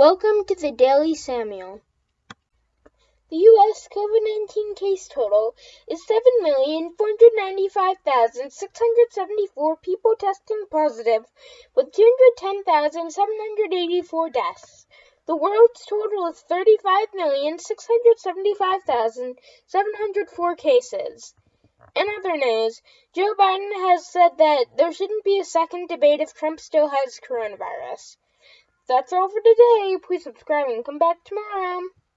Welcome to the Daily Samuel. The U.S. COVID 19 case total is 7,495,674 people testing positive, with 210,784 deaths. The world's total is 35,675,704 cases. In other news, Joe Biden has said that there shouldn't be a second debate if Trump still has coronavirus. That's all for today. Please subscribe and come back tomorrow.